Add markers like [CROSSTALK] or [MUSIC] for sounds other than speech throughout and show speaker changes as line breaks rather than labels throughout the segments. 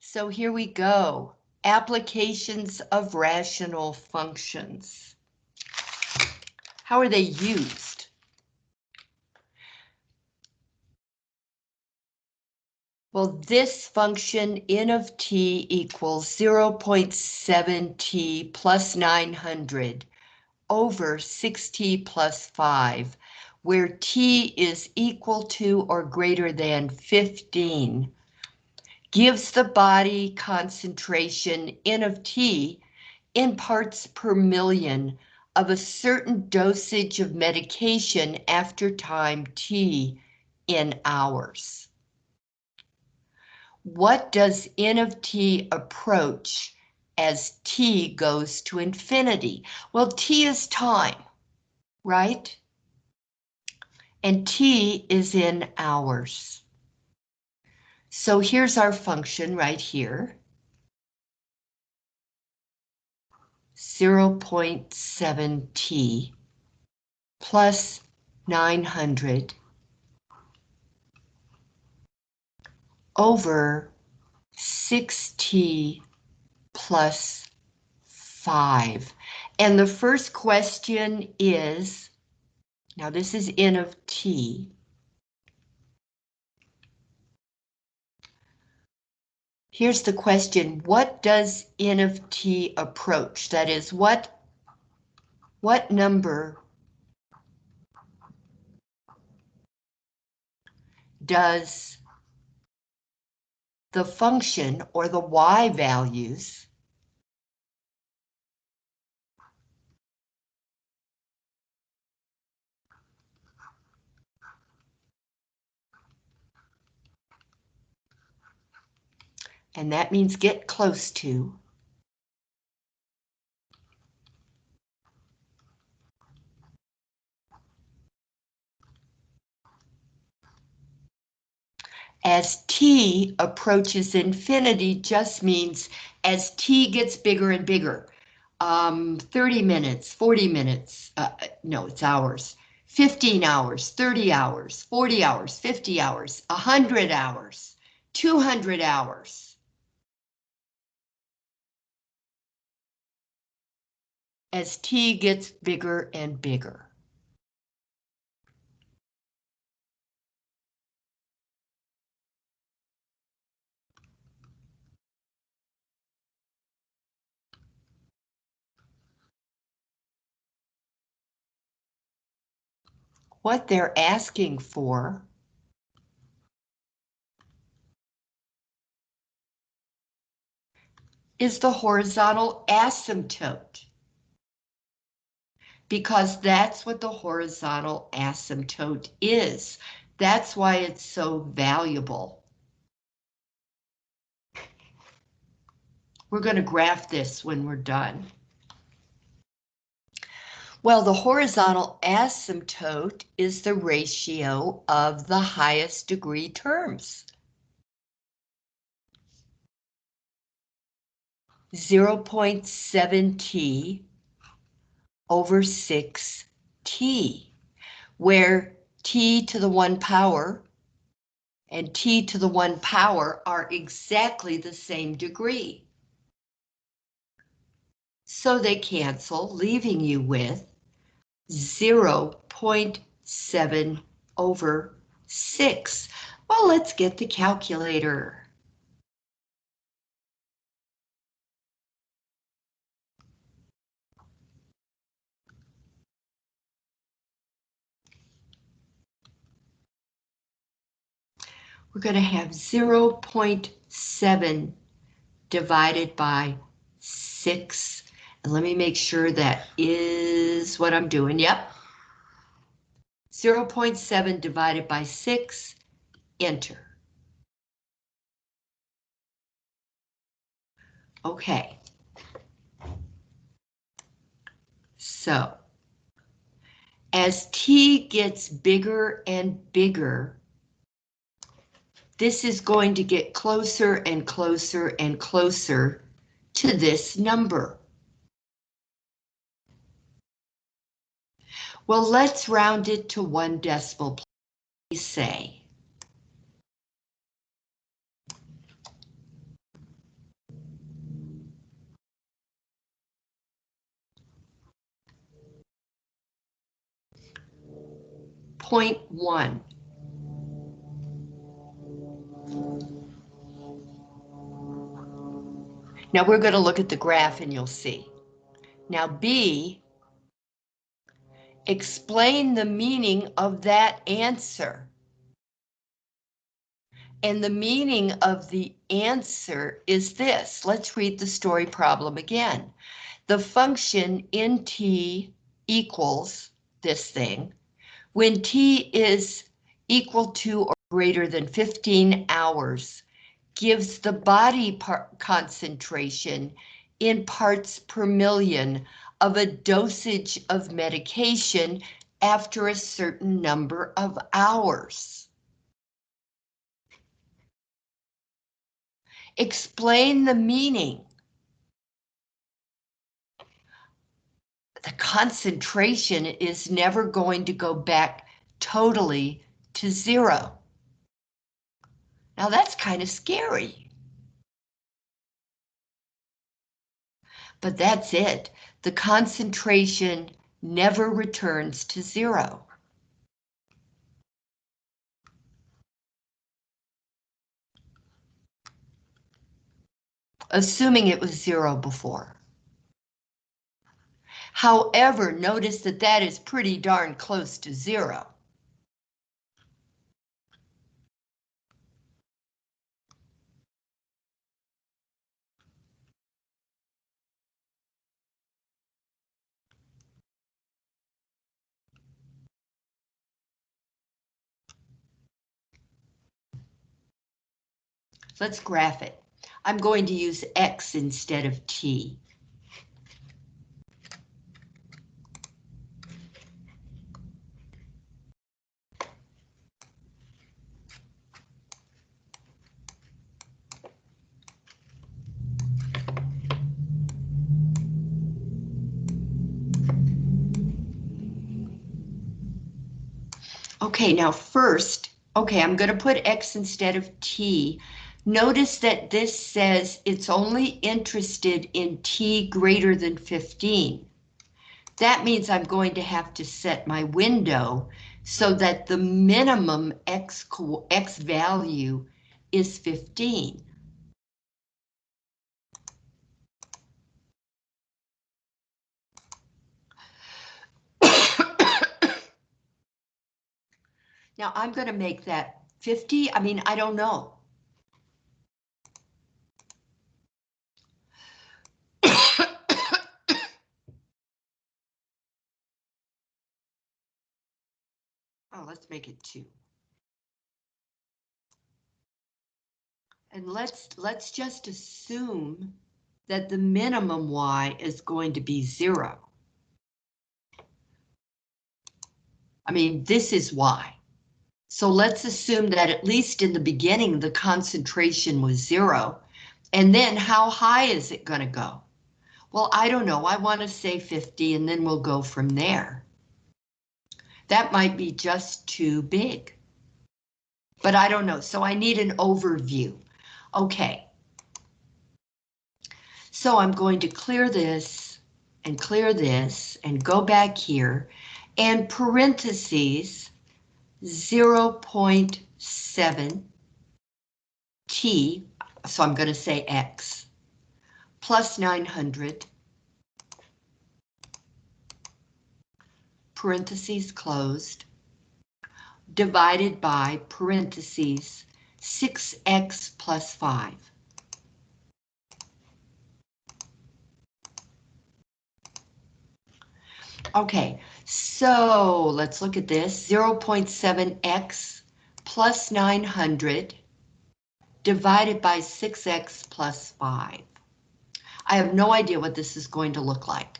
So here we go. Applications of rational functions. How are they used? Well, this function n of t equals 0.7t plus 900 over 6t plus 5, where t is equal to or greater than 15, gives the body concentration n of t in parts per million of a certain dosage of medication after time t in hours. What does n of t approach as t goes to infinity? Well, t is time, right? And t is in hours. So here's our function right here. 0.7t plus 900 over 6t plus 5. And the first question is, now this is n of t. Here's the question, what does n of t approach? That is, what, what number does the function or the y values and that means get close to as t approaches infinity just means as t gets bigger and bigger. Um, 30 minutes, 40 minutes, uh, no, it's hours. 15 hours, 30 hours, 40 hours, 50 hours, 100 hours, 200 hours. As t gets bigger and bigger. what they're asking for. is the horizontal asymptote. Because that's what the horizontal asymptote is. That's why it's so valuable. We're going to graph this when we're done. Well, the horizontal asymptote is the ratio of the highest degree terms. 0.7t over 6t, where t to the 1 power and t to the 1 power are exactly the same degree. So they cancel, leaving you with 0.7 over 6. Well, let's get the calculator. We're going to have 0.7 divided by 6 and let me make sure that is what I'm doing. Yep. 0.7 divided by 6, enter. Okay. So, as t gets bigger and bigger, this is going to get closer and closer and closer to this number. Well, let's round it to one decimal place, say. Point one. Now we're going to look at the graph and you'll see. Now B, explain the meaning of that answer. And the meaning of the answer is this. Let's read the story problem again. The function in t equals this thing. When t is equal to or greater than 15 hours, gives the body concentration in parts per million of a dosage of medication after a certain number of hours. Explain the meaning. The concentration is never going to go back totally to zero. Now that's kind of scary. But that's it. The concentration never returns to zero. Assuming it was zero before. However, notice that that is pretty darn close to zero. Let's graph it. I'm going to use X instead of T. Okay, now first, okay, I'm going to put X instead of T Notice that this says it's only interested in T greater than 15. That means I'm going to have to set my window so that the minimum X, X value is 15. [COUGHS] now I'm going to make that 50. I mean, I don't know. Let's make it two. And let's let's just assume that the minimum y is going to be zero. I mean, this is y. So let's assume that at least in the beginning, the concentration was zero. And then how high is it going to go? Well, I don't know. I want to say 50 and then we'll go from there. That might be just too big. But I don't know, so I need an overview. Okay. So I'm going to clear this and clear this and go back here and parentheses 0.7 t, so I'm going to say x, plus 900 parentheses closed, divided by parentheses 6x plus 5. Okay, so let's look at this. 0.7x plus 900 divided by 6x plus 5. I have no idea what this is going to look like.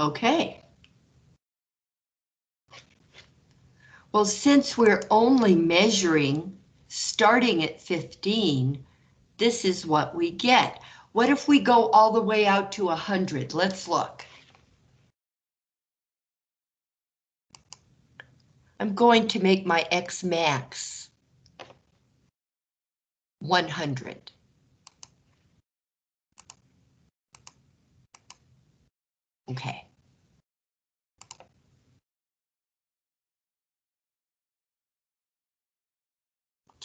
Okay. Well, since we're only measuring starting at 15, this is what we get. What if we go all the way out to 100? Let's look. I'm going to make my X max 100. Okay.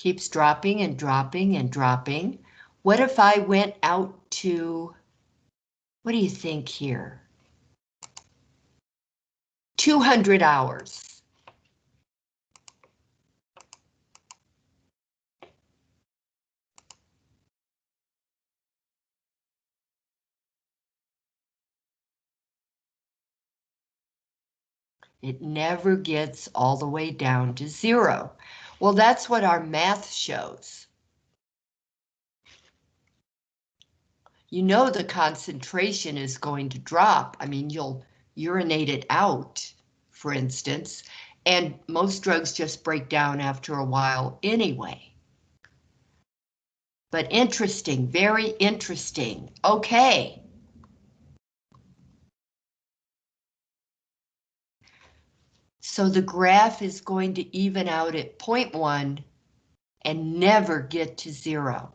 Keeps dropping and dropping and dropping. What if I went out to, what do you think here? 200 hours. It never gets all the way down to zero. Well, that's what our math shows. You know the concentration is going to drop. I mean, you'll urinate it out, for instance, and most drugs just break down after a while anyway. But interesting, very interesting. Okay. So the graph is going to even out at 0.1 and never get to zero,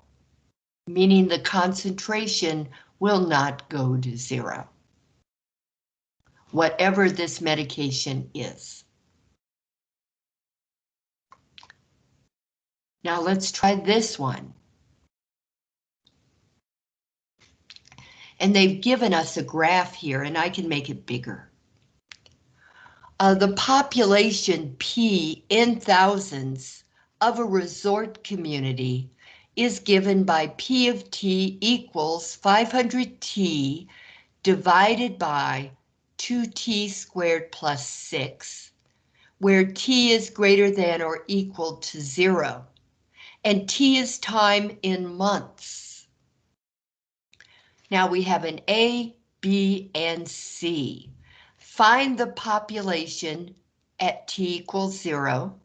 meaning the concentration will not go to zero. Whatever this medication is. Now let's try this one. And they've given us a graph here and I can make it bigger. Uh, the population P in thousands of a resort community is given by P of T equals 500T divided by 2T squared plus 6, where T is greater than or equal to zero, and T is time in months. Now we have an A, B, and C. Find the population at t equals 0,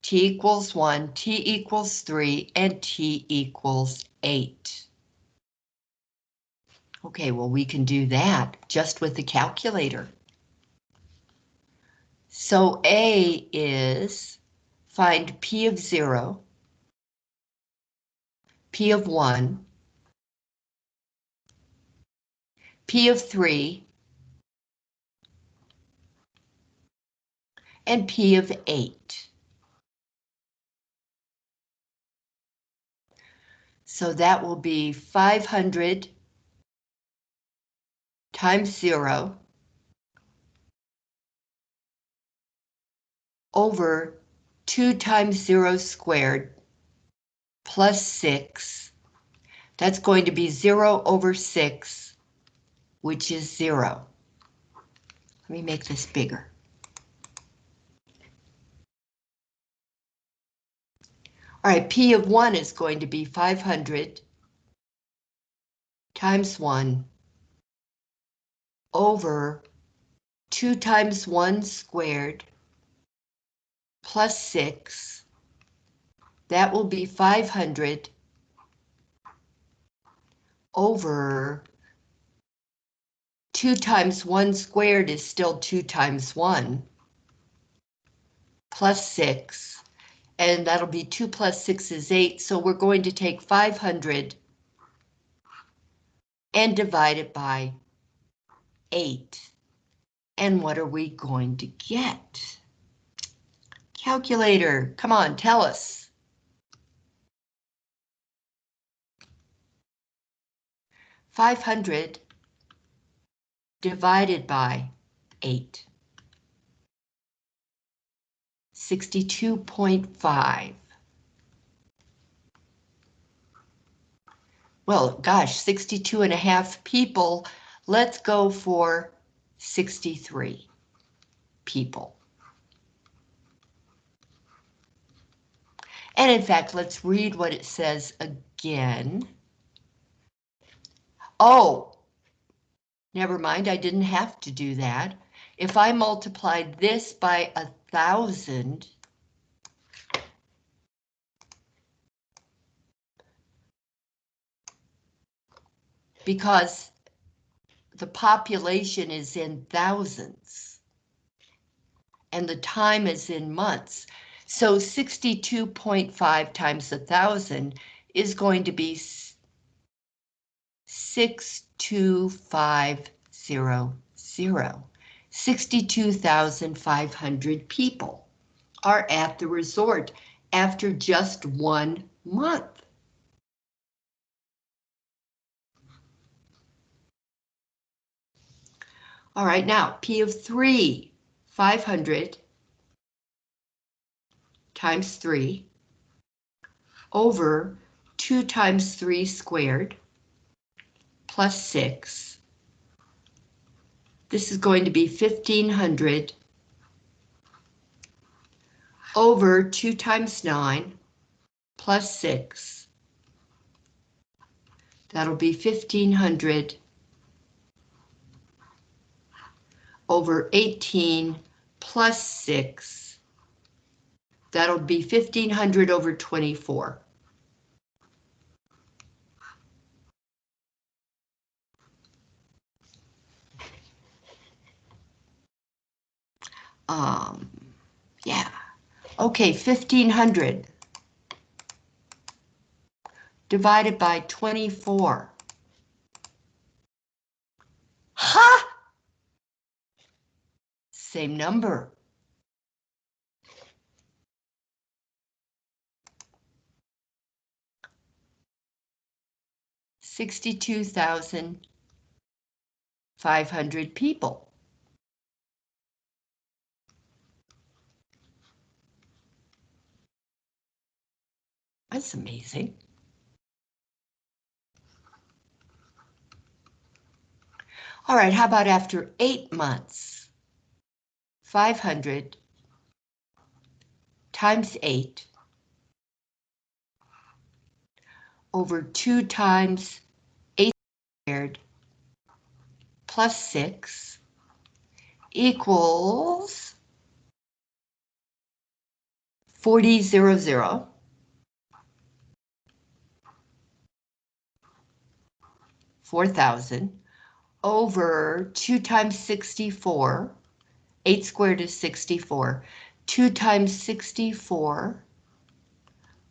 t equals 1, t equals 3, and t equals 8. Okay, well, we can do that just with the calculator. So A is find P of 0, P of 1, P of 3, and P of 8. So that will be 500 times 0 over 2 times 0 squared plus 6. That's going to be 0 over 6, which is 0. Let me make this bigger. All right, P of 1 is going to be 500 times 1 over 2 times 1 squared plus 6. That will be 500 over 2 times 1 squared is still 2 times 1 plus 6 and that'll be 2 plus 6 is 8, so we're going to take 500 and divide it by 8. And what are we going to get? Calculator, come on, tell us. Five hundred divided by eight. 62.5. Well, gosh, 62 and a half people. Let's go for 63 people. And in fact, let's read what it says again. Oh, never mind, I didn't have to do that. If I multiplied this by a thousand because the population is in thousands. and the time is in months. So 62.5 times a thousand is going to be 62500. 62,500 people are at the resort after just one month. All right, now P of 3, 500 times 3 over 2 times 3 squared plus 6. This is going to be 1500 over 2 times 9 plus 6. That'll be 1500 over 18 plus 6. That'll be 1500 over 24. Um, yeah. Okay, 1500 divided by 24. Ha! Same number. Sixty-two thousand five hundred people. That's amazing. All right, how about after eight months? 500 times 8 over 2 times 8 squared plus 6 equals 4000. 4,000 over 2 times 64 8 squared is 64. 2 times 64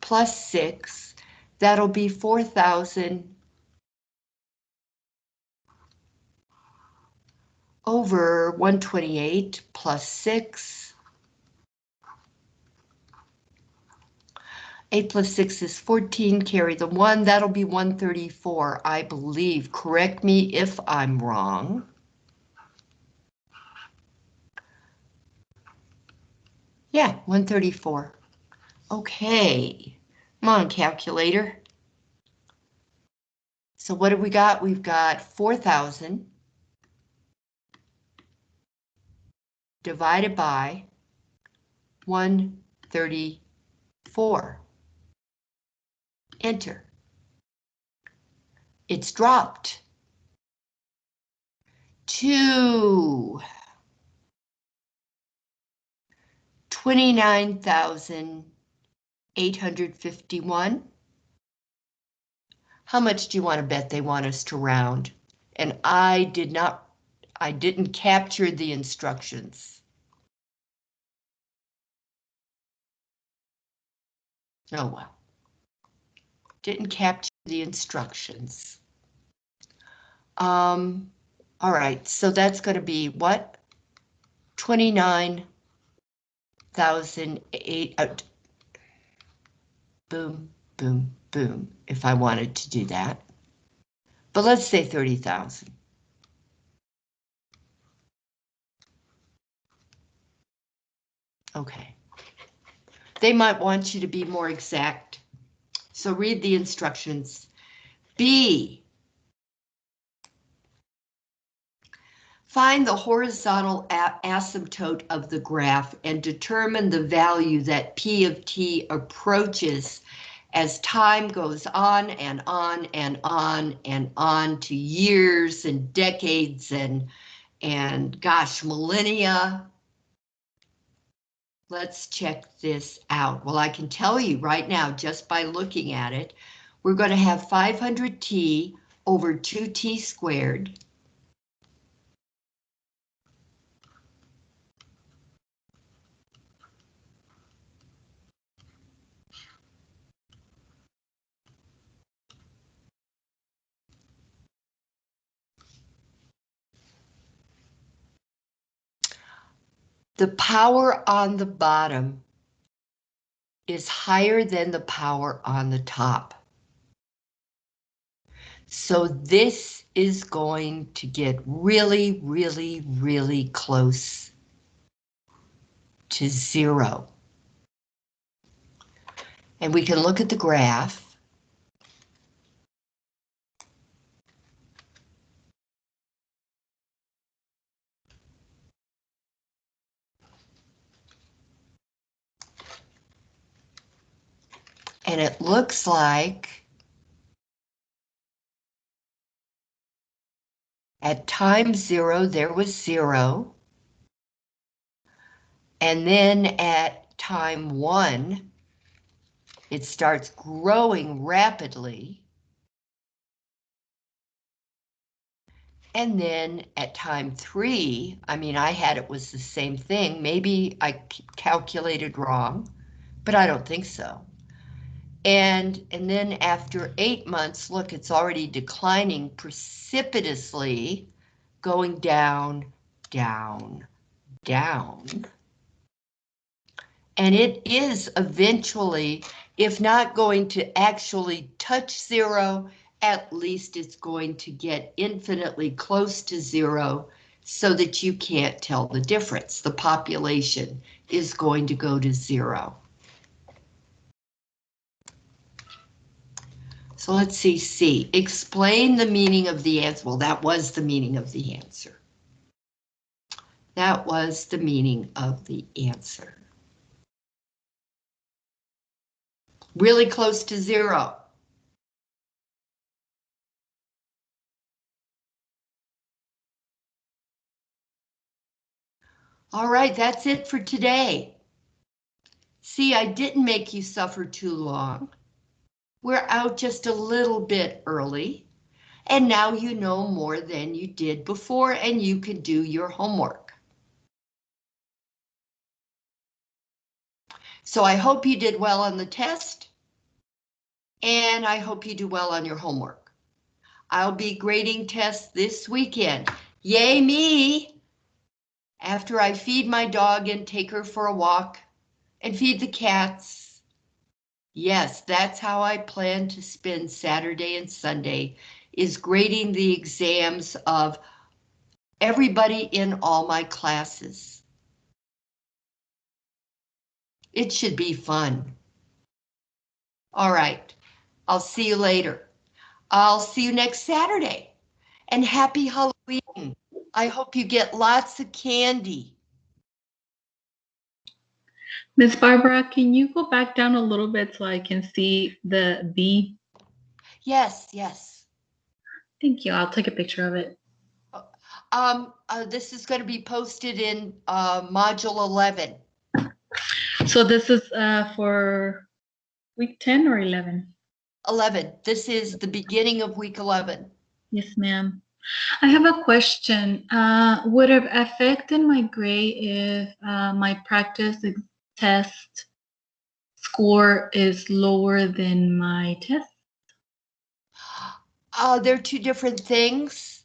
plus 6, that'll be 4,000 over 128 plus 6. 8 plus 6 is 14, carry the 1, that'll be 134, I believe. Correct me if I'm wrong. Yeah, 134. Okay, come on, calculator. So what have we got? We've got 4,000 divided by 134. Enter. It's dropped. Two. 29,851. How much do you want to bet they want us to round? And I did not, I didn't capture the instructions. Oh well. Didn't capture the instructions. Um, all right, so that's going to be what? 29 thousand eight. Uh, boom, boom, boom. If I wanted to do that, but let's say thirty thousand. Okay. They might want you to be more exact. So read the instructions. B, Find the horizontal asymptote of the graph and determine the value that P of T approaches as time goes on and on and on and on to years and decades and, and gosh, millennia. Let's check this out. Well, I can tell you right now, just by looking at it, we're going to have 500t over 2t squared the power on the bottom is higher than the power on the top. So this is going to get really, really, really close to zero. And we can look at the graph. And it looks like at time zero, there was zero. And then at time one, it starts growing rapidly. And then at time three, I mean, I had it was the same thing. Maybe I calculated wrong, but I don't think so. And, and then after eight months, look, it's already declining precipitously, going down, down, down. And it is eventually, if not going to actually touch zero, at least it's going to get infinitely close to zero so that you can't tell the difference. The population is going to go to zero. So let's see, C. Explain the meaning of the answer. Well, that was the meaning of the answer. That was the meaning of the answer. Really close to zero. All right, that's it for today. See, I didn't make you suffer too long. We're out just a little bit early, and now you know more than you did before, and you can do your homework. So I hope you did well on the test, and I hope you do well on your homework. I'll be grading tests this weekend. Yay me! After I feed my dog and take her for a walk and feed the cats Yes, that's how I plan to spend Saturday and Sunday, is grading the exams of everybody in all my classes. It should be fun. All right, I'll see you later. I'll see you next Saturday. And happy Halloween. I hope you get lots of candy.
Miss Barbara, can you go back down a little bit so I can see the B?
Yes, yes.
Thank you. I'll take a picture of it.
Um, uh, this is going to be posted in uh, module 11.
So this is uh, for week 10 or 11?
11. This is the beginning of week 11.
Yes, ma'am. I have a question. Uh, would it affect in my grade if uh, my practice test score is lower than my test?
Uh, they're two different things.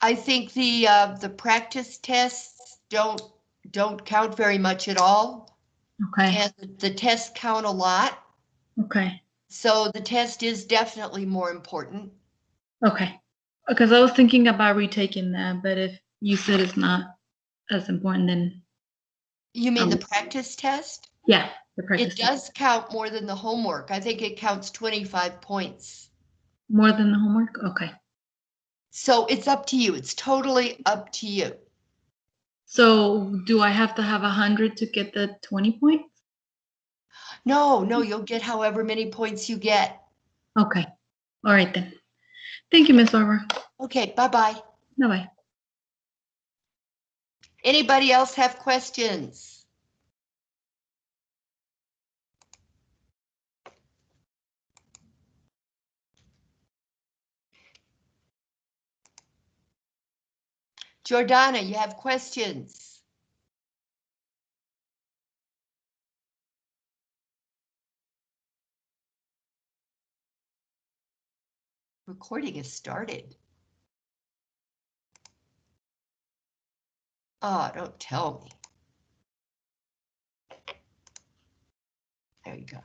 I think the uh, the practice tests don't don't count very much at all.
Okay.
And the, the tests count a lot.
Okay.
So the test is definitely more important.
Okay. Because I was thinking about retaking that, but if you said it's not as important, then
You mean the
Um,
practice test?
yeah, the practice
It does count more than the homework. I think it counts 25 points.
more than the homework. Okay.
So it's up to you. It's totally up to you.
So do I have to have a hundred to get the twenty points?
No, no, you'll get however many points you get.
Okay. All right then. Thank you, Miss Barbara.
Okay, bye-bye.
Bye bye.
Anybody else have questions? Jordana, you have questions? Recording has started. Oh, don't tell me. There you go.